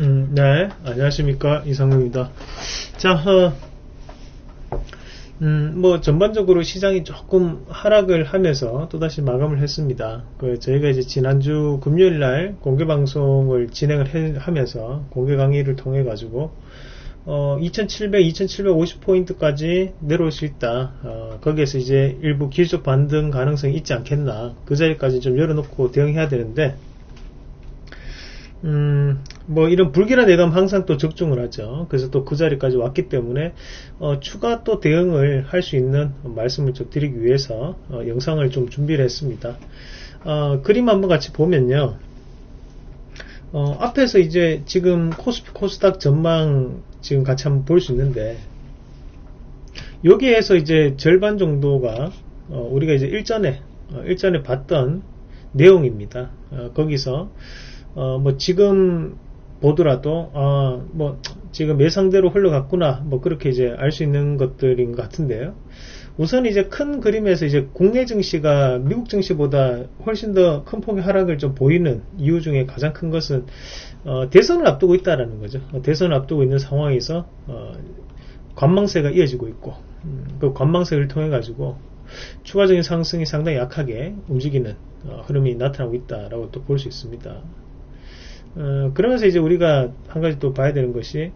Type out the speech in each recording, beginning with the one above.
음, 네, 안녕하십니까 이상우입니다. 자, 어, 음, 뭐 전반적으로 시장이 조금 하락을 하면서 또 다시 마감을 했습니다. 그 저희가 이제 지난주 금요일 날 공개 방송을 진행을 해, 하면서 공개 강의를 통해 가지고 어, 2700, 2750 포인트까지 내려올 수 있다. 어, 거기에서 이제 일부 기술적 반등 가능성이 있지 않겠나. 그 자리까지 좀 열어놓고 대응해야 되는데, 음, 뭐 이런 불길한 예감 항상 또 적중을 하죠. 그래서 또 그 자리까지 왔기 때문에 어, 추가 또 대응을 할 수 있는 말씀을 좀 드리기 위해서 어, 영상을 좀 준비를 했습니다. 어, 그림 한번 같이 보면요. 어, 앞에서 이제 지금 코스피 코스닥 전망 지금 같이 한번 볼 수 있는데 여기에서 이제 절반 정도가 어, 우리가 이제 일전에 어, 일전에 봤던 내용입니다. 거기서 뭐 지금 보더라도 아, 뭐 지금 예상대로 흘러갔구나 뭐 그렇게 이제 알 수 있는 것들인 것 같은데요. 우선 이제 큰 그림에서 이제 국내 증시가 미국 증시보다 훨씬 더 큰 폭의 하락을 좀 보이는 이유 중에 가장 큰 것은 어, 대선을 앞두고 있다라는 거죠. 어, 대선을 앞두고 있는 상황에서 어, 관망세가 이어지고 있고 음, 그 관망세를 통해 가지고 추가적인 상승이 상당히 약하게 움직이는 어, 흐름이 나타나고 있다라고 또 볼 수 있습니다. 어, 그러면서 이제 우리가 한 가지 또 봐야 되는 것이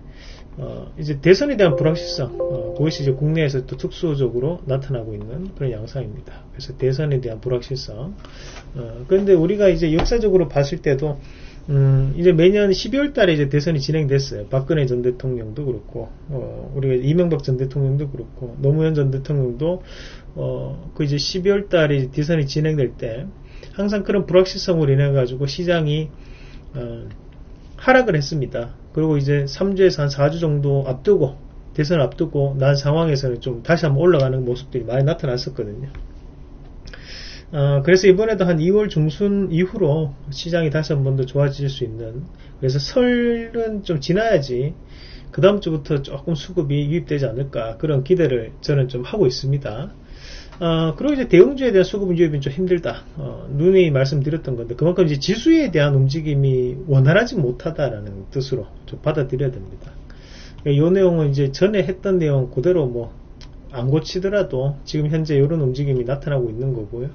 어, 이제 대선에 대한 불확실성 어, 그것이 이제 국내에서 또 특수적으로 나타나고 있는 그런 양상입니다. 그래서 대선에 대한 불확실성. 어, 그런데 우리가 이제 역사적으로 봤을 때도 음, 이제 매년 12월 달에 이제 대선이 진행됐어요. 박근혜 전 대통령도 그렇고, 어, 우리가 이명박 전 대통령도 그렇고, 노무현 전 대통령도, 어, 그 이제 12월 달에 대선이 진행될 때, 항상 그런 불확실성으로 인해가지고 시장이 어, 하락을 했습니다. 그리고 이제 3주에서 한 4주 정도 앞두고 대선을 앞두고 난 상황에서는 좀 다시 한번 올라가는 모습들이 많이 나타났었거든요. 어, 그래서 이번에도 한 2월 중순 이후로 시장이 다시 한 번 더 좋아질 수 있는 그래서 설은 좀 지나야지 그 다음 주부터 조금 수급이 유입되지 않을까 그런 기대를 저는 좀 하고 있습니다. 어, 그리고 이제 대형주에 대한 수급 유입이 좀 힘들다. 어, 눈이 말씀드렸던 건데 그만큼 이제 지수에 대한 움직임이 원활하지 못하다라는 뜻으로 좀 받아들여야 됩니다. 이 내용은 이제 전에 했던 내용 그대로 뭐 안 고치더라도 지금 현재 이런 움직임이 나타나고 있는 거고요.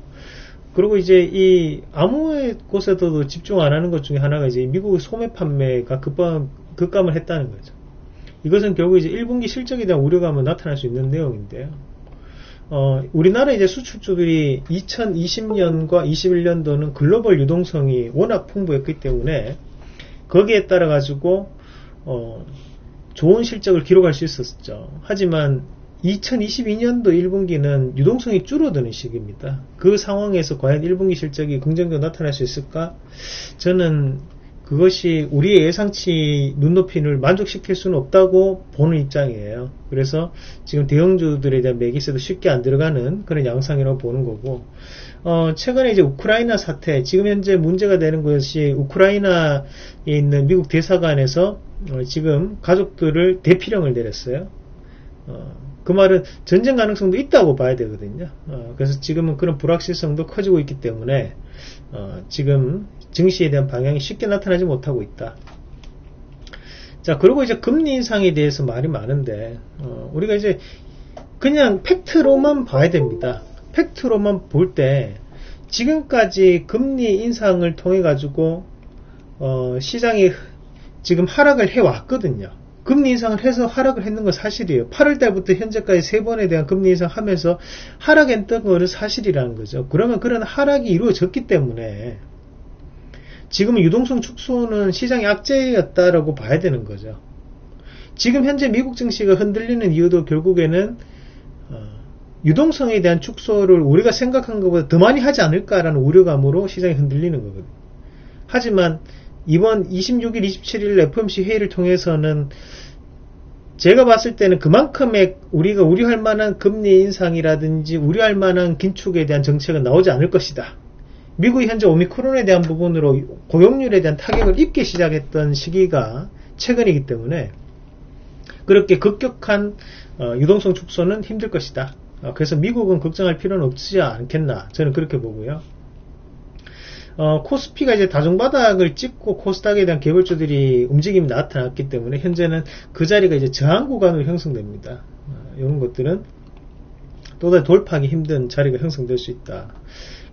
그리고 이제 이 아무 곳에서도 집중 안 하는 것 중에 하나가 이제 미국의 소매 판매가 급감, 급감을 했다는 거죠. 이것은 결국 이제 1분기 실적에 대한 우려감을 나타날 수 있는 내용인데요. 어, 우리나라 이제 수출주들이 2020년과 21년도는 글로벌 유동성이 워낙 풍부했기 때문에 거기에 따라 가지고 어, 좋은 실적을 기록할 수 있었죠. 하지만 2022년도 1분기는 유동성이 줄어드는 시기입니다. 그 상황에서 과연 1분기 실적이 긍정적으로 나타날 수 있을까? 저는 그것이 우리의 예상치 눈높이를 만족시킬 수는 없다고 보는 입장이에요. 그래서 지금 대형주들에 대한 매기세도 쉽게 안 들어가는 그런 양상이라고 보는 거고, 어, 최근에 이제 우크라이나 사태, 지금 현재 문제가 되는 것이 우크라이나에 있는 미국 대사관에서 어, 지금 가족들을 대피령을 내렸어요. 어, 그 말은 전쟁 가능성도 있다고 봐야 되거든요. 어, 그래서 지금은 그런 불확실성도 커지고 있기 때문에 어, 지금 증시에 대한 방향이 쉽게 나타나지 못하고 있다. 자, 그리고 이제 금리 인상에 대해서 말이 많은데, 어, 우리가 이제 그냥 팩트로만 봐야 됩니다. 팩트로만 볼 때, 지금까지 금리 인상을 통해 가지고, 어, 시장이 지금 하락을 해 왔거든요. 금리 인상을 해서 하락을 했는 건 사실이에요. 8월 달부터 현재까지 세 번에 대한 금리 인상 하면서 하락했던 거는 사실이라는 거죠. 그러면 그런 하락이 이루어졌기 때문에 지금 유동성 축소는 시장의 악재였다라고 봐야 되는 거죠. 지금 현재 미국 증시가 흔들리는 이유도 결국에는 어, 유동성에 대한 축소를 우리가 생각한 것보다 더 많이 하지 않을까라는 우려감으로 시장이 흔들리는 거거든요. 하지만 이번 26일, 27일 FOMC 회의를 통해서는 제가 봤을 때는 그만큼의 우리가 우려할 만한 금리 인상이라든지 우려할 만한 긴축에 대한 정책은 나오지 않을 것이다. 미국이 현재 오미크론에 대한 부분으로 고용률에 대한 타격을 입기 시작했던 시기가 최근이기 때문에 그렇게 급격한 어, 유동성 축소는 힘들 것이다. 어, 그래서 미국은 걱정할 필요는 없지 않겠나 저는 그렇게 보고요. 어, 코스피가 이제 다중바닥을 찍고 코스닥에 대한 개별주들이 움직임이 나타났기 때문에 현재는 그 자리가 이제 저항 구간으로 형성됩니다. 어, 이런 것들은 또다시 돌파하기 힘든 자리가 형성될 수 있다.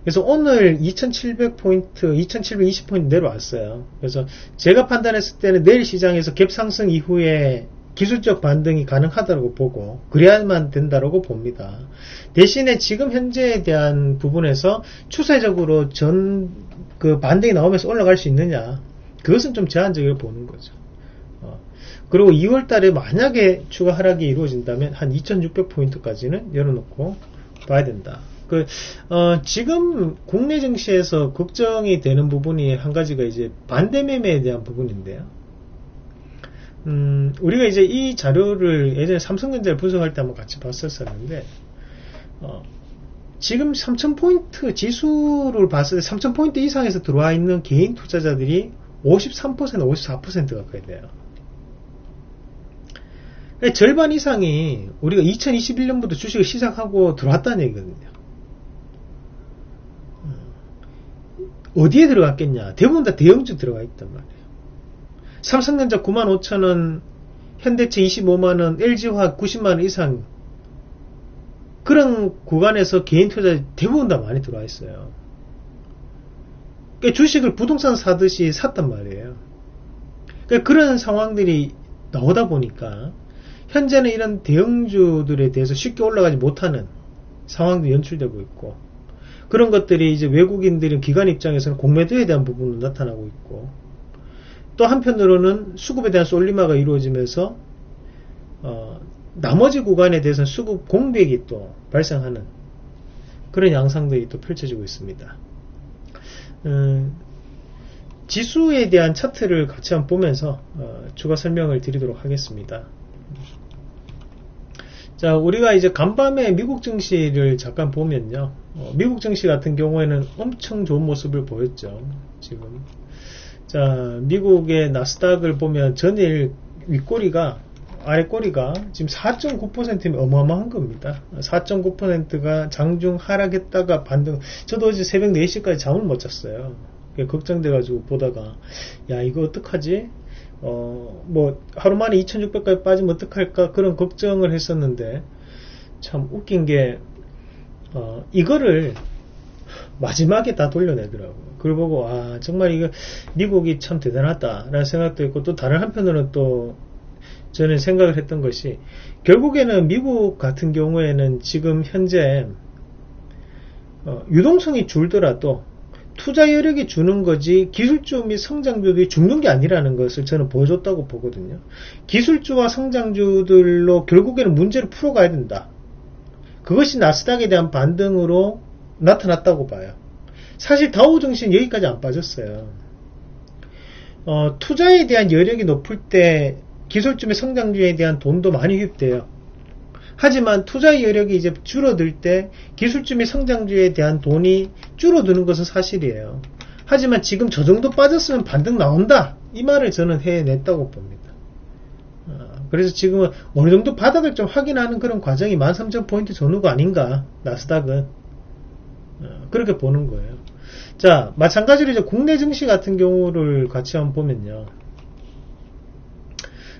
그래서 오늘 2700포인트, 2720포인트 내려왔어요. 그래서 제가 판단했을 때는 내일 시장에서 갭 상승 이후에 기술적 반등이 가능하다고 보고 그래야만 된다고 봅니다. 대신에 지금 현재에 대한 부분에서 추세적으로 전 그 반등이 나오면서 올라갈 수 있느냐 그것은 좀 제한적으로 보는 거죠. 어. 그리고 2월 달에 만약에 추가 하락이 이루어진다면 한 2600포인트까지는 열어놓고 봐야 된다. 그, 어, 지금 국내 증시에서 걱정이 되는 부분이 한 가지가 이제 반대 매매에 대한 부분인데요. 음, 우리가 이제 이 자료를 예전에 삼성전자를 분석할 때 한번 같이 봤었었는데, 어, 지금 3000포인트 지수를 봤을 때 3000포인트 이상에서 들어와 있는 개인 투자자들이 53% 54% 가까이 돼요. 그러니까 절반 이상이 우리가 2021년부터 주식을 시작하고 들어왔다는 얘기거든요. 어디에 들어갔겠냐? 대부분 다 대형주 들어가 있단 말이에요. 삼성전자 9만 5천원, 현대차 25만원, LG화학 90만원 이상 그런 구간에서 개인 투자 대부분 다 많이 들어와 있어요. 그러니까 주식을 부동산 사듯이 샀단 말이에요. 그러니까 그런 상황들이 나오다 보니까 현재는 이런 대형주들에 대해서 쉽게 올라가지 못하는 상황도 연출되고 있고 그런 것들이 이제 외국인들은 기관 입장에서는 공매도에 대한 부분도 나타나고 있고 또 한편으로는 수급에 대한 솔리마가 이루어지면서 어, 나머지 구간에 대해서는 수급 공백이 또 발생하는 그런 양상들이 또 펼쳐지고 있습니다. 음, 지수에 대한 차트를 같이 한번 보면서 어, 추가 설명을 드리도록 하겠습니다. 자, 우리가 이제 간밤에 미국 증시를 잠깐 보면요. 어, 미국 증시 같은 경우에는 엄청 좋은 모습을 보였죠. 지금. 자, 미국의 나스닥을 보면 전일 윗꼬리가 아래 꼬리가 지금 4.9%면 어마어마한 겁니다. 4.9%가 장중 하락했다가 반등. 저도 어제 새벽 4시까지 잠을 못 잤어요. 걱정돼가지고 보다가 야 이거 어떡하지? 어, 뭐, 하루 만에 2600까지 빠지면 어떡할까? 그런 걱정을 했었는데, 참 웃긴 게, 어, 이거를 마지막에 다 돌려내더라고요. 그걸 보고, 아, 정말 이거, 미국이 참 대단하다라는 생각도 있고, 또 다른 한편으로는 또, 저는 생각을 했던 것이, 결국에는 미국 같은 경우에는 지금 현재, 어, 유동성이 줄더라도, 투자 여력이 주는 거지 기술주 및 성장주들이 죽는 게 아니라는 것을 저는 보여줬다고 보거든요. 기술주와 성장주들로 결국에는 문제를 풀어가야 된다. 그것이 나스닥에 대한 반등으로 나타났다고 봐요. 사실 다우증시는 여기까지 안 빠졌어요. 어, 투자에 대한 여력이 높을 때 기술주 및 성장주에 대한 돈도 많이 휘입돼요. 하지만 투자 여력이 이제 줄어들 때 기술주 및 성장주에 대한 돈이 줄어드는 것은 사실이에요. 하지만 지금 저 정도 빠졌으면 반등 나온다. 이 말을 저는 해냈다고 봅니다. 어, 그래서 지금은 어느 정도 바닥을 좀 확인하는 그런 과정이 13,000포인트 전후가 아닌가. 나스닥은. 어, 그렇게 보는 거예요. 자, 마찬가지로 이제 국내 증시 같은 경우를 같이 한번 보면요.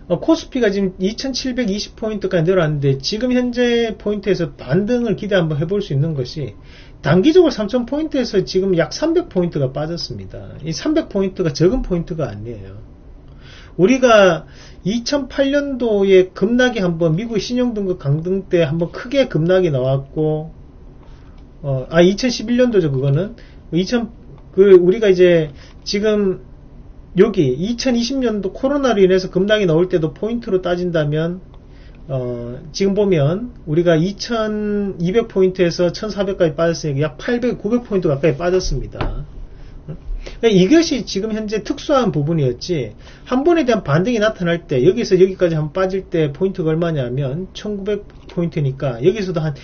어, 코스피가 지금 2720포인트까지 내려왔는데 지금 현재 포인트에서 반등을 기대 한번 해볼 수 있는 것이 단기적으로 3000포인트에서 지금 약 300포인트가 빠졌습니다. 이 300포인트가 적은 포인트가 아니에요. 우리가 2008년도에 급락이 한번 미국 신용등급 강등 때 한번 크게 급락이 나왔고 어, 아 2011년도죠 그거는 2000 그 우리가 이제 지금 여기 2020년도 코로나로 인해서 급락이 나올 때도 포인트로 따진다면 어, 지금 보면 우리가 2200포인트에서 1400까지 빠졌으니까 약 800, 900포인트 가까이 빠졌습니다. 그러니까 이것이 지금 현재 특수한 부분이었지 한 번에 대한 반등이 나타날 때 여기서 여기까지 한 빠질 때 포인트가 얼마냐면 1900포인트니까 여기서도 한,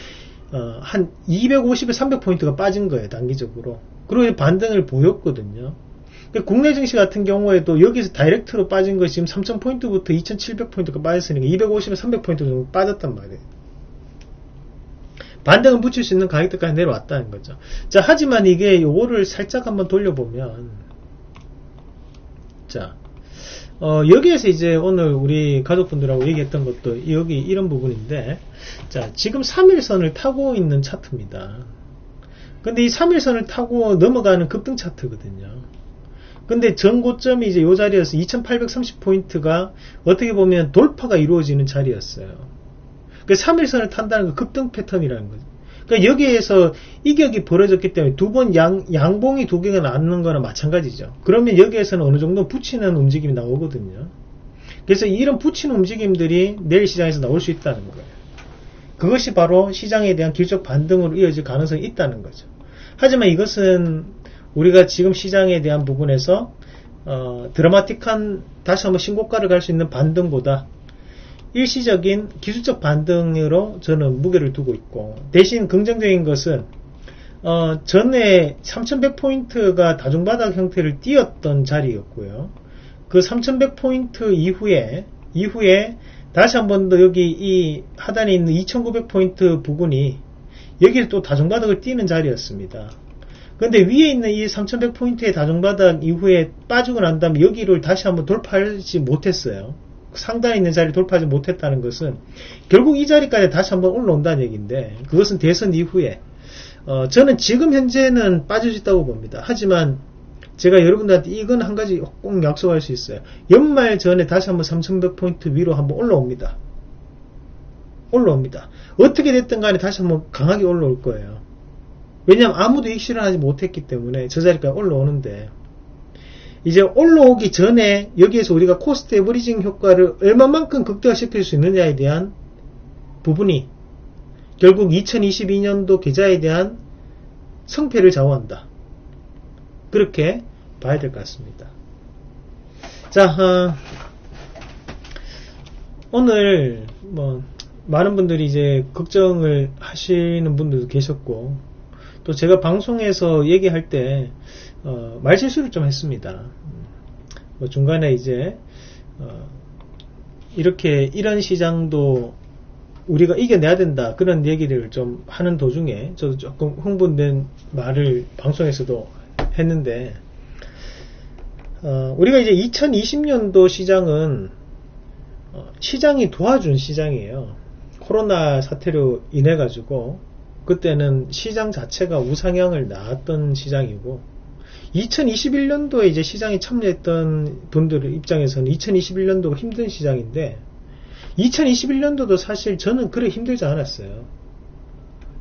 어, 한 250에 300포인트가 빠진 거예요 단기적으로 그리고 반등을 보였거든요 국내 증시 같은 경우에도 여기서 다이렉트로 빠진 것이 지금 3000포인트부터 2700포인트가 빠졌으니까 250에 300포인트 정도 빠졌단 말이에요. 반등을 붙일 수 있는 가격대까지 내려왔다는 거죠. 자, 하지만 이게 요거를 살짝 한번 돌려보면, 자, 어, 여기에서 이제 오늘 우리 가족분들하고 얘기했던 것도 여기 이런 부분인데, 자, 지금 3일선을 타고 있는 차트입니다. 근데 이 3일선을 타고 넘어가는 급등 차트거든요. 근데 전 고점이 이제 요 자리여서 2830포인트가 어떻게 보면 돌파가 이루어지는 자리였어요. 그 3일선을 탄다는 건 급등 패턴이라는 거죠. 그러니까 여기에서 이격이 벌어졌기 때문에 두 번 양, 양봉이 두 개가 나는 거나 마찬가지죠. 그러면 여기에서는 어느 정도 붙이는 움직임이 나오거든요. 그래서 이런 붙이는 움직임들이 내일 시장에서 나올 수 있다는 거예요. 그것이 바로 시장에 대한 길적 반등으로 이어질 가능성이 있다는 거죠. 하지만 이것은 우리가 지금 시장에 대한 부분에서 어, 드라마틱한 다시 한번 신고가를 갈 수 있는 반등보다 일시적인 기술적 반등으로 저는 무게를 두고 있고 대신 긍정적인 것은 어, 전에 3100포인트가 다중바닥 형태를 띄었던 자리였고요. 그 3100포인트 이후에 이후에 다시 한 번 더 여기 이 하단에 있는 2900포인트 부분이 여기를 또 다중바닥을 띄는 자리였습니다. 근데 위에 있는 이 3100포인트의 다중바닥 이후에 빠지고 난 다음에 여기를 다시 한번 돌파하지 못했어요. 상단에 있는 자리 돌파하지 못했다는 것은 결국 이 자리까지 다시 한번 올라온다는 얘기인데 그것은 대선 이후에 어, 저는 지금 현재는 빠질 수 있다고 봅니다. 하지만 제가 여러분들한테 이건 한 가지 꼭 약속할 수 있어요. 연말 전에 다시 한번 3100포인트 위로 한번 올라옵니다. 올라옵니다. 어떻게 됐든 간에 다시 한번 강하게 올라올 거예요. 왜냐하면 아무도 익실현하지 못했기 때문에 저 자리까지 올라오는데 이제 올라오기 전에 여기에서 우리가 cost averaging 효과를 얼마만큼 극대화시킬 수 있느냐에 대한 부분이 결국 2022년도 계좌에 대한 성패를 좌우한다. 그렇게 봐야 될 것 같습니다. 자, 어, 오늘 뭐 많은 분들이 이제 걱정을 하시는 분들도 계셨고 또 제가 방송에서 얘기할 때 어, 말실수를 좀 했습니다. 뭐 중간에 이제 어, 이렇게 이런 시장도 우리가 이겨내야 된다 그런 얘기를 좀 하는 도중에 저도 조금 흥분된 말을 방송에서도 했는데 어, 우리가 이제 2020년도 시장은 어, 시장이 도와준 시장이에요. 코로나 사태로 인해 가지고 그때는 시장 자체가 우상향을 낳았던 시장이고 2021년도에 이제 시장에 참여했던 분들 입장에서는 2021년도가 힘든 시장인데 2021년도도 사실 저는 그래 힘들지 않았어요.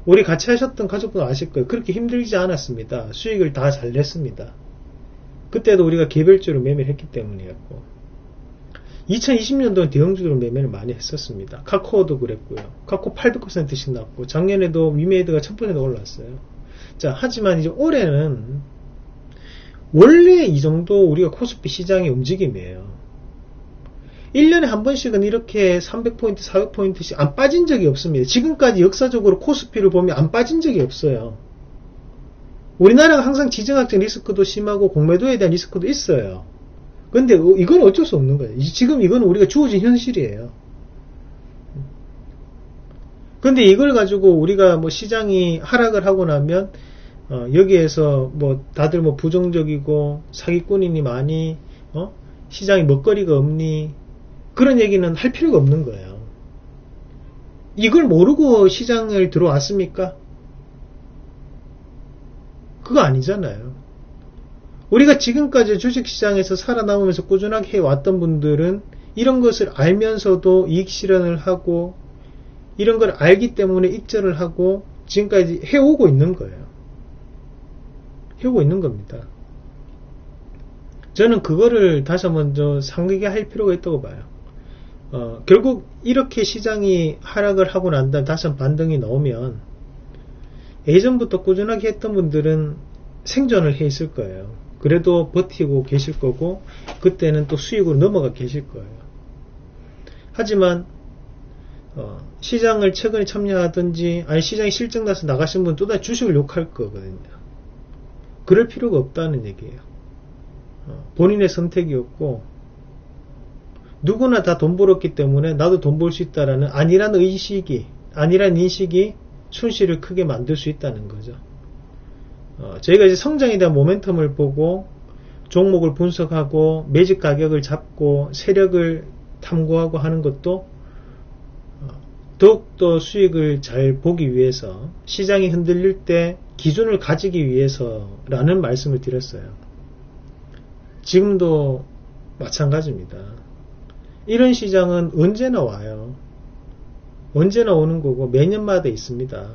우리 같이 하셨던 가족분 아실 거예요. 그렇게 힘들지 않았습니다. 수익을 다 잘 냈습니다. 그때도 우리가 개별적으로 매매를 했기 때문이었고 2020년도는 대형주로 매매를 많이 했었습니다. 카코어도 그랬고요. 카코 800%씩 났고 작년에도 위메이드가 1000% 올랐어요. 자, 하지만 이제 올해는 원래 이 정도 우리가 코스피 시장의 움직임이에요. 1년에 한 번씩은 이렇게 300포인트, 400포인트씩 안 빠진 적이 없습니다. 지금까지 역사적으로 코스피를 보면 안 빠진 적이 없어요. 우리나라가 항상 지정학적 리스크도 심하고 공매도에 대한 리스크도 있어요. 근데 이건 어쩔 수 없는 거예요. 지금 이건 우리가 주어진 현실이에요. 근데 이걸 가지고 우리가 뭐 시장이 하락을 하고 나면 어, 여기에서 뭐 다들 뭐 부정적이고 사기꾼이니 많이 어? 시장에 먹거리가 없니 그런 얘기는 할 필요가 없는 거예요. 이걸 모르고 시장을 들어왔습니까? 그거 아니잖아요. 우리가 지금까지 주식시장에서 살아남으면서 꾸준하게 해왔던 분들은 이런 것을 알면서도 이익 실현을 하고 이런 걸 알기 때문에 익절을 하고 지금까지 해오고 있는 거예요. 해오고 있는 겁니다. 저는 그거를 다시 한번 더 상기게 할 필요가 있다고 봐요. 어, 결국 이렇게 시장이 하락을 하고 난 다음 다시 한번 반등이 나오면 예전부터 꾸준하게 했던 분들은 생존을 해 있을 거예요. 그래도 버티고 계실 거고 그때는 또 수익으로 넘어가 계실 거예요. 하지만 어, 시장을 최근에 참여하든지 아니 시장이 실적 나서 나가신 분 또다시 주식을 욕할 거거든요. 그럴 필요가 없다는 얘기예요. 어, 본인의 선택이었고 누구나 다 돈 벌었기 때문에 나도 돈 벌 수 있다라는 아니란 의식이 아니란 인식이 손실을 크게 만들 수 있다는 거죠. 어, 저희가 이제 성장에 대한 모멘텀을 보고 종목을 분석하고 매직 가격을 잡고 세력을 탐구하고 하는 것도 어, 더욱더 수익을 잘 보기 위해서 시장이 흔들릴 때 기준을 가지기 위해서라는 말씀을 드렸어요. 지금도 마찬가지입니다. 이런 시장은 언제나 와요. 언제나 오는 거고 매년마다 있습니다.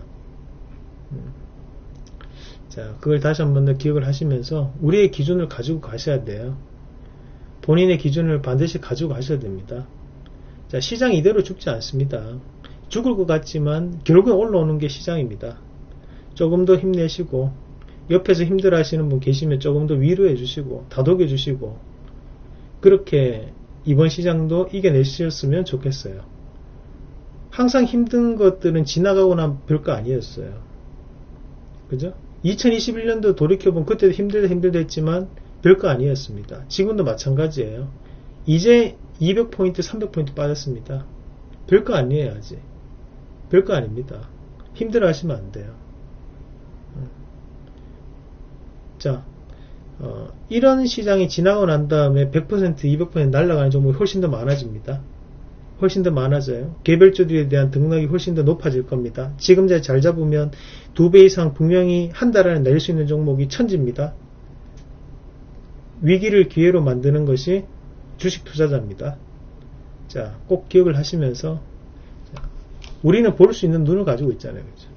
음. 자, 그걸 다시 한 번 더 기억을 하시면서 우리의 기준을 가지고 가셔야 돼요. 본인의 기준을 반드시 가지고 가셔야 됩니다. 자, 시장 이대로 죽지 않습니다. 죽을 것 같지만 결국에 올라오는 게 시장입니다. 조금 더 힘내시고 옆에서 힘들어 하시는 분 계시면 조금 더 위로해 주시고 다독여 주시고 그렇게 이번 시장도 이겨내셨으면 좋겠어요. 항상 힘든 것들은 지나가고 난 별거 아니었어요. 그죠? 2021년도 돌이켜보면 그때도 힘들다 힘들다 했지만 별거 아니었습니다. 지금도 마찬가지예요. 이제 200포인트, 300포인트 빠졌습니다. 별거 아니에요, 아직. 별거 아닙니다. 힘들어 하시면 안 돼요. 자, 어, 이런 시장이 지나고 난 다음에 100%, 200% 날아가는 종목이 훨씬 더 많아집니다. 훨씬 더 많아져요. 개별주들에 대한 등락이 훨씬 더 높아질 겁니다. 지금 잘 잡으면 두 배 이상 분명히 한 달 안에 낼 수 있는 종목이 천지입니다. 위기를 기회로 만드는 것이 주식 투자자입니다. 자, 꼭 기억을 하시면서 우리는 볼 수 있는 눈을 가지고 있잖아요. 그죠?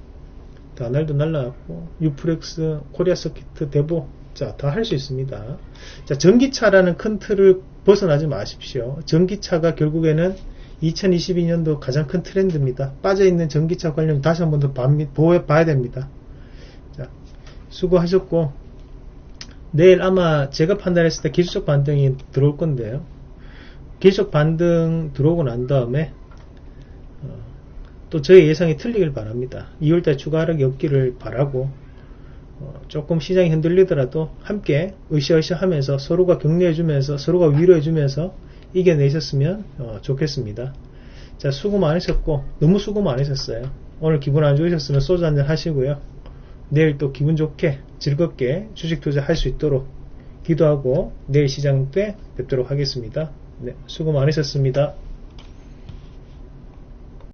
다날도 날라갔고 유프렉스, 코리아 서키트, 대보 자, 다 할 수 있습니다. 자, 전기차라는 큰 틀을 벗어나지 마십시오. 전기차가 결국에는 2022년도 가장 큰 트렌드입니다. 빠져있는 전기차 관련 다시 한 번더 봐야 됩니다. 자, 수고하셨고, 내일 아마 제가 판단했을 때 기술적 반등이 들어올 건데요. 기술적 반등 들어오고 난 다음에, 어, 또 저의 예상이 틀리길 바랍니다. 2월달 추가 하락이 없기를 바라고, 어, 조금 시장이 흔들리더라도 함께 으쌰으쌰 하면서 서로가 격려해주면서 서로가 위로해주면서 이겨내셨으면 어, 좋겠습니다. 자, 수고 많으셨고, 너무 수고 많으셨어요. 오늘 기분 안 좋으셨으면 소주 한잔 하시고요. 내일 또 기분 좋게, 즐겁게 주식 투자 할 수 있도록 기도하고 내일 시장 때 뵙도록 하겠습니다. 네, 수고 많으셨습니다.